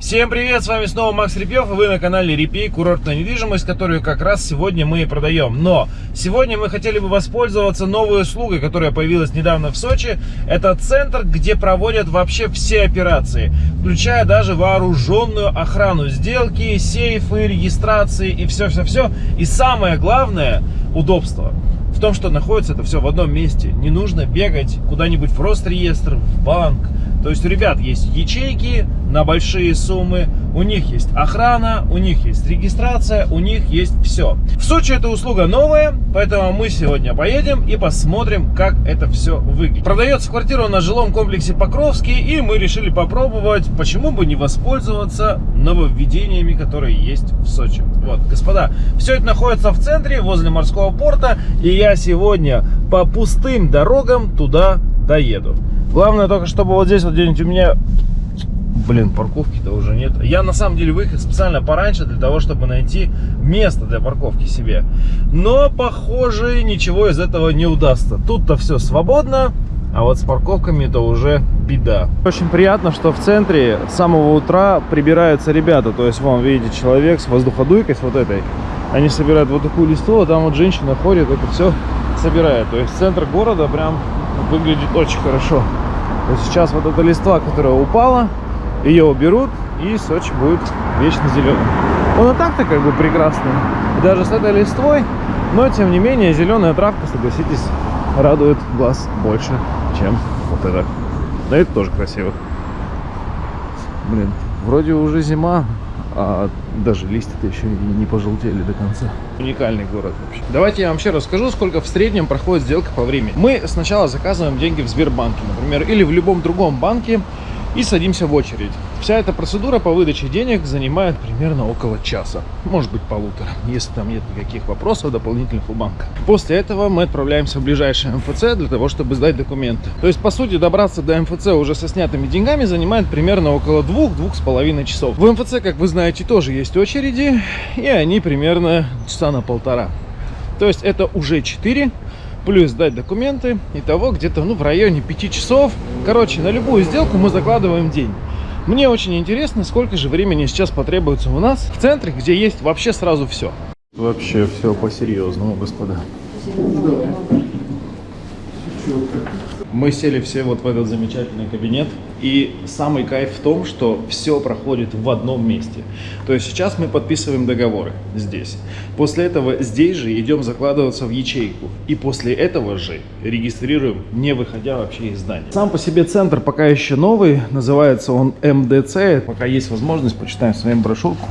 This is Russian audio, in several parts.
Всем привет, с вами снова Макс Репьев, и вы на канале Репей, курортная недвижимость, которую как раз сегодня мы и продаем. Но сегодня мы хотели бы воспользоваться новой услугой, которая появилась недавно в Сочи. Это центр, где проводят вообще все операции, включая даже вооруженную охрану сделки, сейфы, регистрации и все-все-все. И самое главное, удобство в том, что находится это все в одном месте. Не нужно бегать куда-нибудь в Росреестр, в банк, то есть ребят есть ячейки на большие суммы, у них есть охрана, у них есть регистрация, у них есть все. В Сочи эта услуга новая, поэтому мы сегодня поедем и посмотрим, как это все выглядит. Продается квартира на жилом комплексе Покровский, и мы решили попробовать, почему бы не воспользоваться нововведениями, которые есть в Сочи. Вот, господа, все это находится в центре, возле морского порта, и я сегодня по пустым дорогам туда доеду. Главное только, чтобы вот здесь вот где-нибудь у меня... Блин, парковки-то уже нет. Я на самом деле выехал специально пораньше для того, чтобы найти место для парковки себе. Но, похоже, ничего из этого не удастся. Тут-то все свободно, а вот с парковками это уже беда. Очень приятно, что в центре с самого утра прибираются ребята. То есть, вон, видите, человек с воздуходуйкой, с вот этой. Они собирают вот такую листву, а там вот женщина ходит, это все собирает. То есть центр города прям выглядит очень хорошо. Вот сейчас вот эта листва, которая упала, ее уберут, и Сочи будет вечно зеленый. Он и так-то как бы прекрасный. даже с этой листвой, но тем не менее зеленая травка, согласитесь, радует глаз больше, чем вот это. Но это тоже красиво. Блин, вроде уже зима, а даже листья-то еще не пожелтели до конца. Уникальный город вообще. Давайте я вам вообще расскажу, сколько в среднем проходит сделка по времени. Мы сначала заказываем деньги в Сбербанке, например, или в любом другом банке, и садимся в очередь. Вся эта процедура по выдаче денег занимает примерно около часа, может быть полутора, если там нет никаких вопросов дополнительных у банка. После этого мы отправляемся в ближайший МФЦ для того, чтобы сдать документы. То есть, по сути, добраться до МФЦ уже со снятыми деньгами занимает примерно около двух-двух с половиной часов. В МФЦ, как вы знаете, тоже есть очереди, и они примерно часа на полтора. То есть это уже 4 плюс сдать документы. Итого где-то ну, в районе 5 часов. Короче, на любую сделку мы закладываем день. Мне очень интересно, сколько же времени сейчас потребуется у нас в центре, где есть вообще сразу все. Вообще все по-серьезному, господа. Да. Мы сели все вот в этот замечательный кабинет. И самый кайф в том, что все проходит в одном месте. То есть сейчас мы подписываем договоры здесь. После этого здесь же идем закладываться в ячейку. И после этого же регистрируем, не выходя вообще из здания. Сам по себе центр пока еще новый. Называется он МДЦ. Пока есть возможность, почитаем с вами брошюрку.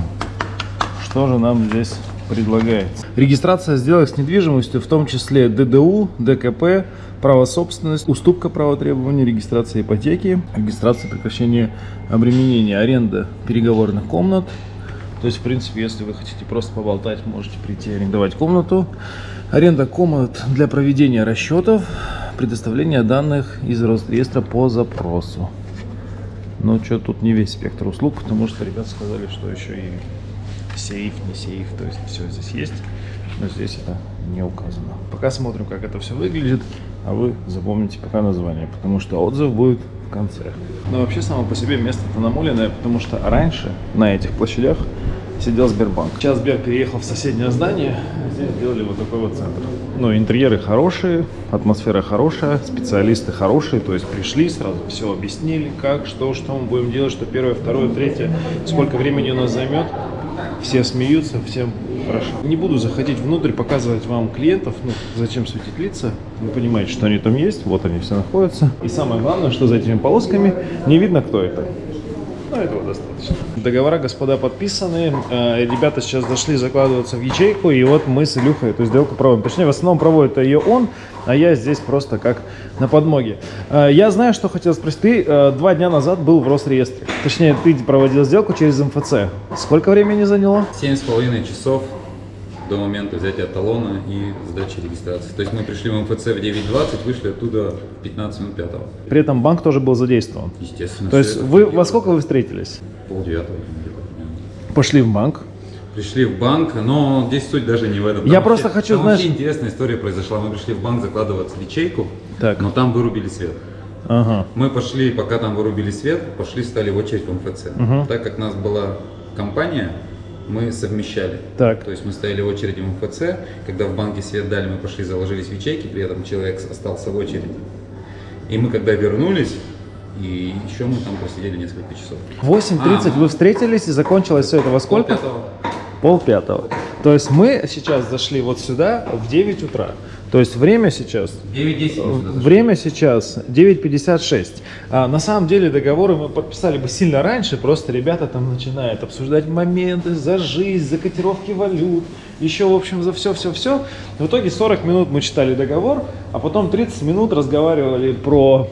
Что же нам здесь предлагается? Регистрация сделок с недвижимостью, в том числе ДДУ, ДКП, право собственности, уступка права требования, регистрация ипотеки, регистрация прекращения обременения, аренда переговорных комнат. То есть, в принципе, если вы хотите просто поболтать, можете прийти арендовать комнату. Аренда комнат для проведения расчетов, предоставление данных из Росреестра по запросу. Но что тут не весь спектр услуг, потому что ребята сказали, что еще и сейф, не сейф, то есть все здесь есть, но здесь это не указано. Пока смотрим, как это все выглядит а вы запомните пока название, потому что отзыв будет в конце. Но вообще само по себе место-то намоленное, потому что раньше на этих площадях сидел Сбербанк. Сейчас Сбер переехал в соседнее здание, здесь сделали вот такой вот центр. Ну, интерьеры хорошие, атмосфера хорошая, специалисты хорошие, то есть пришли, сразу все объяснили, как, что, что мы будем делать, что первое, второе, третье, сколько времени у нас займет. Все смеются, всем хорошо. Не буду заходить внутрь, показывать вам клиентов, ну, зачем светить лица. Вы понимаете, что они там есть, вот они все находятся. И самое главное, что за этими полосками не видно, кто это. Ну, этого достаточно. Договора, господа, подписаны. Э, ребята сейчас дошли закладываться в ячейку, и вот мы с Илюхой эту сделку проводим. Точнее, в основном проводит ее он, а я здесь просто как на подмоге. Э, я знаю, что хотел спросить. Ты э, два дня назад был в Росреестре. Точнее, ты проводил сделку через МФЦ. Сколько времени заняло? Семь с половиной часов до момента взятия талона и сдачи регистрации. То есть мы пришли в МФЦ в 9.20, вышли оттуда в 15 минут пятого. При этом банк тоже был задействован? Естественно. То есть вы во сколько вы встретились? Пол девятого. Пошли в банк? Пришли в банк, но здесь суть даже не в этом. Там Я вообще, просто хочу, там знаешь... интересная история произошла. Мы пришли в банк закладываться в ячейку, так. но там вырубили свет. Ага. Мы пошли, пока там вырубили свет, пошли, стали в очередь в МФЦ. Мгм. Так как у нас была компания, мы совмещали. Так. То есть мы стояли в очереди в МФЦ, когда в банке свет дали, мы пошли, заложились в ячейки, при этом человек остался в очереди. И мы когда вернулись, и еще мы там просидели несколько часов. В 8.30 А. вы встретились и закончилось все это во сколько? Полпятого. Пол пятого. То есть мы сейчас зашли вот сюда в 9 утра. То есть время сейчас 9-10 мы сюда зашли. Время сейчас 9.56. А, на самом деле договоры мы подписали бы сильно раньше, просто ребята там начинают обсуждать моменты за жизнь, за котировки валют, еще, в общем, за все-все-все. В итоге 40 минут мы читали договор, а потом 30 минут разговаривали про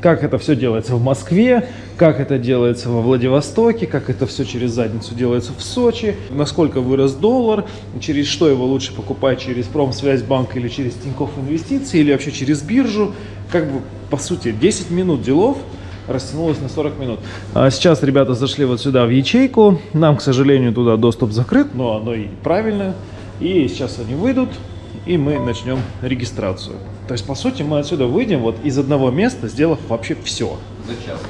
как это все делается в Москве, как это делается во Владивостоке, как это все через задницу делается в Сочи, насколько вырос доллар, через что его лучше покупать, через Промсвязьбанк или через Тинькофф Инвестиции, или вообще через биржу. Как бы, по сути, 10 минут делов растянулось на 40 минут. А сейчас ребята зашли вот сюда в ячейку. Нам, к сожалению, туда доступ закрыт, но оно и правильно. И сейчас они выйдут, и мы начнем регистрацию. То есть, по сути, мы отсюда выйдем вот из одного места, сделав вообще все. За час.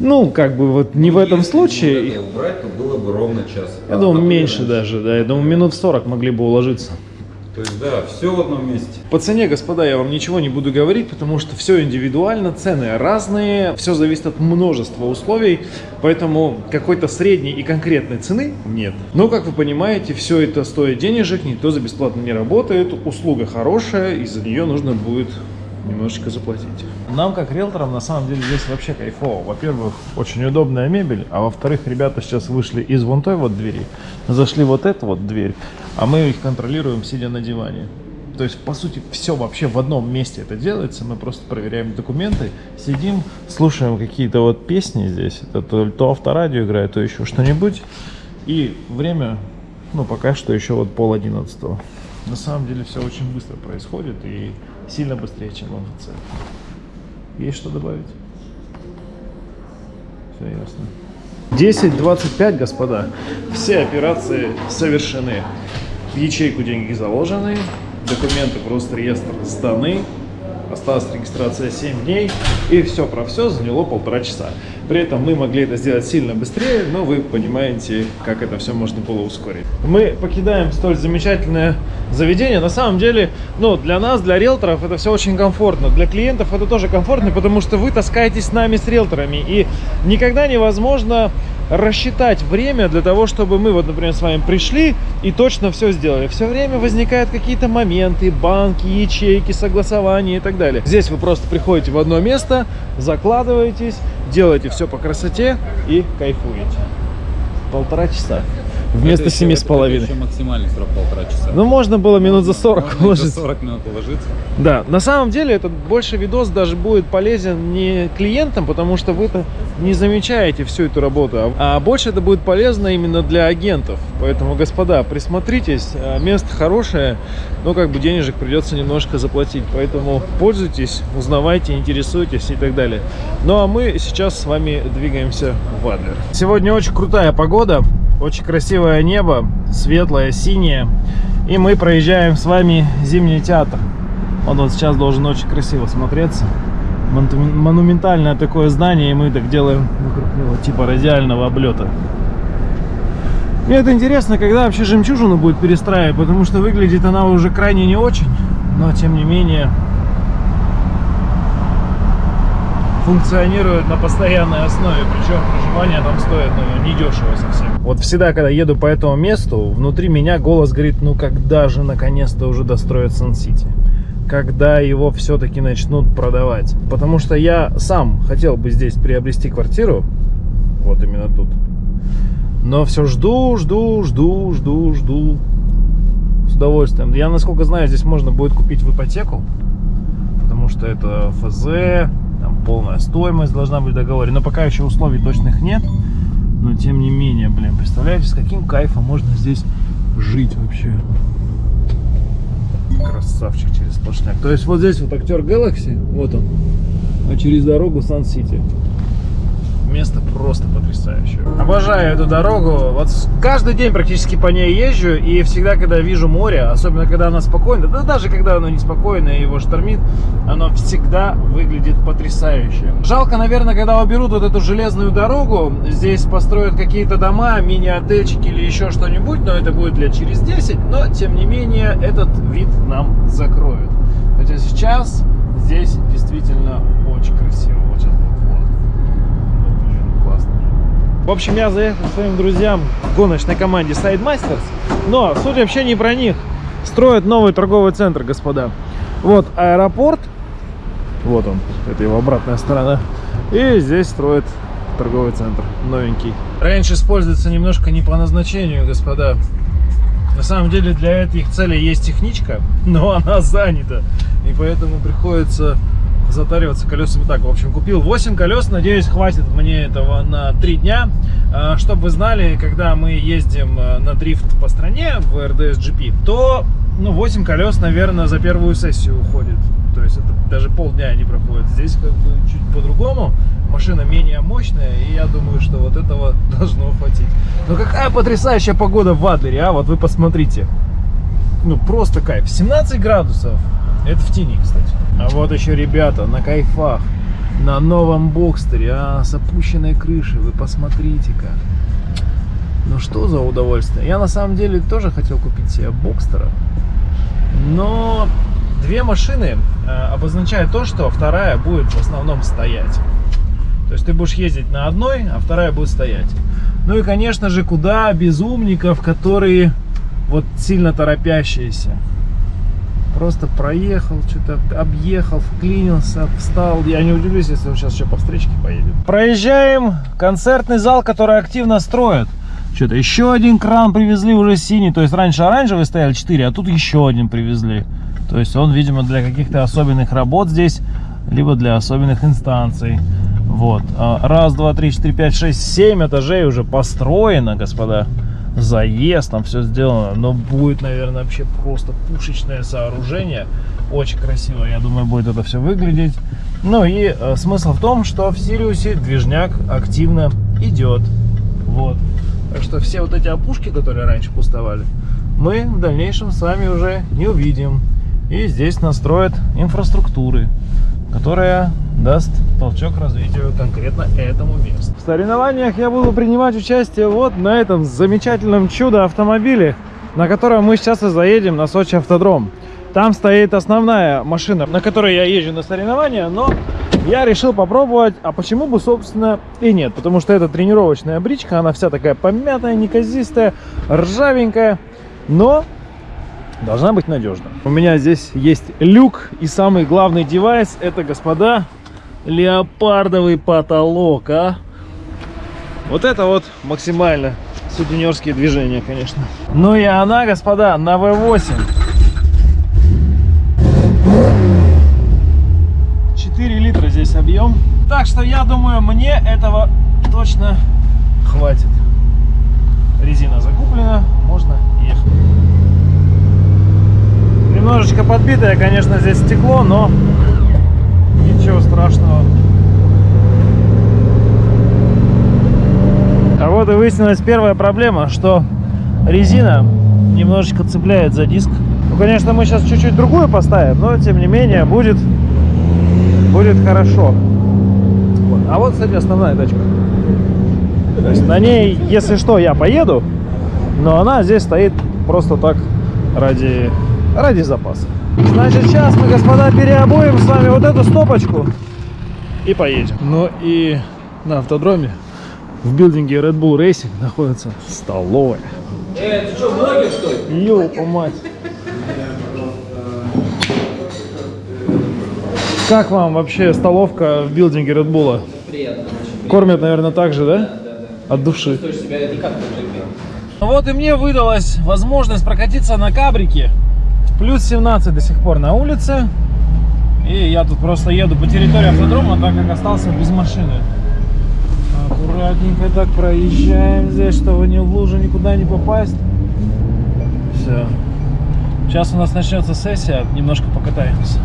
Ну, как бы вот не в этом Если случае. это убрать, то было бы ровно час. Я А, думаю, меньше раньше. даже, да. Я думаю, минут 40 могли бы уложиться. То есть, да, все в одном месте. По цене, господа, я вам ничего не буду говорить, потому что все индивидуально, цены разные, все зависит от множества условий, поэтому какой-то средней и конкретной цены нет. Но, как вы понимаете, все это стоит денежек, никто за бесплатно не работает, услуга хорошая, и за нее нужно будет немножечко заплатить. Нам, как риэлторам, на самом деле здесь вообще кайфово. Во-первых, очень удобная мебель, а во-вторых, ребята сейчас вышли из вон той вот двери, зашли вот эту вот дверь, а мы их контролируем, сидя на диване. То есть, по сути, все вообще в одном месте это делается. Мы просто проверяем документы, сидим, слушаем какие-то вот песни здесь. Это то, то авторадио играет, то еще что-нибудь. И время, ну, пока что еще вот пол одиннадцатого. На самом деле все очень быстро происходит и сильно быстрее, чем в МФЦ. Есть что добавить? Все ясно. 10.25, господа. Все операции совершены. В ячейку деньги заложены, документы в Росреестр сданы, осталась регистрация 7 дней, и все про все заняло полтора часа. При этом мы могли это сделать сильно быстрее, но вы понимаете, как это все можно было ускорить. Мы покидаем столь замечательное заведение. На самом деле, ну, для нас, для риэлторов, это все очень комфортно. Для клиентов это тоже комфортно, потому что вы таскаетесь с нами, с риэлторами, и никогда невозможно рассчитать время для того, чтобы мы, вот, например, с вами пришли и точно все сделали. Все время возникают какие-то моменты, банки, ячейки, согласования и так далее. Здесь вы просто приходите в одно место, закладываетесь, делаете все по красоте и кайфуете. Полтора часа. Вместо семи с половиной. еще максимальный срок полтора часа. Ну, можно было минут за 40 Можно уложиться. 40 минут уложиться. Да, на самом деле этот больше видос даже будет полезен не клиентам, потому что вы-то не замечаете всю эту работу, а а больше это будет полезно именно для агентов. Поэтому, господа, присмотритесь, а, место хорошее, но как бы денежек придется немножко заплатить. Поэтому пользуйтесь, узнавайте, интересуйтесь и так далее. Ну а мы сейчас с вами двигаемся в Адлер. Сегодня очень крутая погода, очень красивое небо, светлое, синее. И мы проезжаем с вами зимний театр. Он вот сейчас должен очень красиво смотреться. Монументальное такое здание, и мы так делаем вокруг него типа радиального облета. Мне это интересно, когда вообще жемчужину будет перестраивать, потому что выглядит она уже крайне не очень, но тем не менее функционирует на постоянной основе, причем проживание там стоит ну, недешево совсем. Вот всегда, когда еду по этому месту, внутри меня голос говорит, ну когда же наконец-то уже достроят Сан-Сити? Когда его все-таки начнут продавать? Потому что я сам хотел бы здесь приобрести квартиру, вот именно тут. Но все жду, жду, жду, жду, жду. С удовольствием. Я, насколько знаю, здесь можно будет купить в ипотеку. Потому что это ФЗ, там полная стоимость должна быть в договоре. Но пока еще условий точных нет. Но тем не менее, блин, представляете, с каким кайфом можно здесь жить вообще. Красавчик через сплошняк. То есть вот здесь вот актер Galaxy, вот он. А через дорогу Сан-Сити. Место просто потрясающее. потрясающе. Обожаю эту дорогу. Вот каждый день практически по ней езжу, и всегда, когда вижу море, особенно когда оно спокойно, да даже когда оно неспокойно и его штормит, оно всегда выглядит потрясающе. Жалко, наверное, когда уберут вот эту железную дорогу, здесь построят какие-то дома, мини-отельчики или еще что-нибудь, но это будет лет через 10, но тем не менее этот вид нам закроют. Хотя сейчас здесь действительно очень красиво. Вот сейчас вот, вот. Вот, блин, классно. В общем, я заехал к своим друзьям в гоночной команде Sidemasters, но суть вообще не про них. Строят новый торговый центр, господа. Вот аэропорт, вот он, это его обратная сторона. И здесь строят торговый центр, новенький. Раньше используется немножко не по назначению, господа. На самом деле для этих целей есть техничка, но она занята. И поэтому приходится затариваться колесами так. В общем, купил 8 колес. Надеюсь, хватит мне этого на 3 дня. Чтобы вы знали, когда мы ездим а, на дрифт по стране в RDS GP, то ну, 8 колес, наверное, за первую сессию уходит. То есть это даже полдня не проходит. Здесь как бы чуть по-другому. Машина менее мощная, и я думаю, что вот этого должно хватить. Но какая потрясающая погода в Адлере, а? Вот вы посмотрите. Ну, просто кайф. 17 градусов. Это в тени, кстати. А вот еще ребята на кайфах. На новом Бокстере, а, с опущенной крышей. Вы посмотрите-ка. Ну что за удовольствие. Я на самом деле тоже хотел купить себе Бокстера. Но две машины э, обозначают то, что вторая будет в основном стоять. То есть ты будешь ездить на одной, а вторая будет стоять. Ну и, конечно же, куда без умников, которые вот сильно торопящиеся. Просто проехал, что-то объехал, вклинился, встал. Я не удивлюсь, если он сейчас еще по встречке поедет. Проезжаем концертный зал, который активно строят. Что-то еще один кран привезли уже синий. То есть раньше оранжевый стоял 4, а тут еще один привезли. То есть он, видимо, для каких-то особенных работ здесь, либо для особенных инстанций. Вот. А, Раз, два, три, четыре, пять, шесть, семь этажей уже построено, господа. Заезд, там все сделано. Но будет, наверное, вообще просто пушечное сооружение. Очень красиво, я думаю, будет это все выглядеть. Ну и э, смысл в том, что в Сириусе движняк активно идет. Вот. Так что все вот эти опушки, которые раньше пустовали, мы в дальнейшем с вами уже не увидим. И здесь настроят инфраструктуры, которая даст толчок развитию конкретно этому месту. В соревнованиях я буду принимать участие вот на этом замечательном чудо-автомобиле, на котором мы сейчас и заедем на Сочи автодром. Там стоит основная машина, на которой я езжу на соревнования, но я решил попробовать, а почему бы, собственно, и нет. Потому что это тренировочная бричка, она вся такая помятая, неказистая, ржавенькая, но должна быть надежна. У меня здесь есть люк, и самый главный девайс, это, господа, леопардовый потолок, а? Вот это вот максимально сутенерские движения, конечно. Ну и она, господа, на V8. 4 литра здесь объем. Так что я думаю, мне этого точно хватит. Резина закуплена, можно ехать. Немножечко подбитое, конечно, здесь стекло, но ничего страшного. А вот и выяснилась первая проблема, что резина немножечко цепляет за диск. Ну, конечно, мы сейчас чуть-чуть другую поставим, но тем не менее будет, будет хорошо. А вот, кстати, основная тачка. То есть на ней, если что, я поеду, но она здесь стоит просто так ради, ради запаса. Значит, сейчас мы, господа, переобуем с вами вот эту стопочку и поедем. Ну и на автодроме в билдинге Red Bull Racing находится столовая. Э, ты что, блогер, что ли? Ёлка мать. Как вам вообще столовка в билдинге Red Bull? Приятно. Кормят, наверное, так же, да? приятно, да, да. От души. Себя не как в джипе. Вот и мне выдалась возможность прокатиться на кабрике. Плюс 17 до сих пор на улице. И я тут просто еду по территории автодрома, так как остался без машины. Аккуратненько так проезжаем здесь, чтобы ни в лужу никуда не попасть. Все. Сейчас у нас начнется сессия, немножко покатаемся.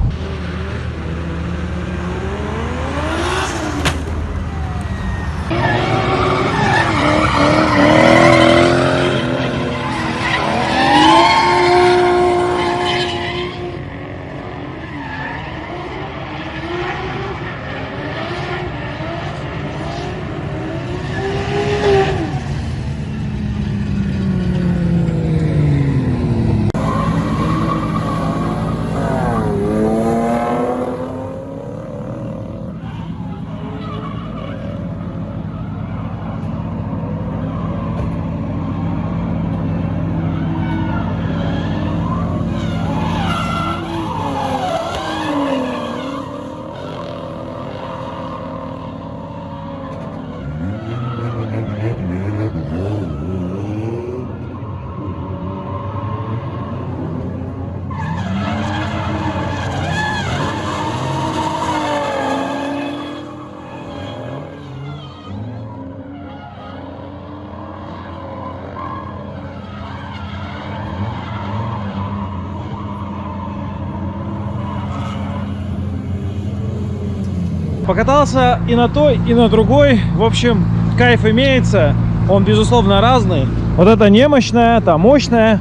Покатался и на той, и на другой. В общем, кайф имеется. Он, безусловно, разный. Вот это немощная, та мощная.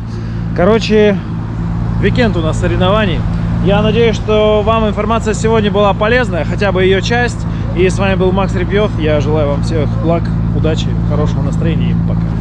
Короче, Уикенд у нас соревнований. Я надеюсь, что вам информация сегодня была полезная, хотя бы ее часть. И с вами был Макс Репьев. Я желаю вам всех благ, удачи, хорошего настроения и пока.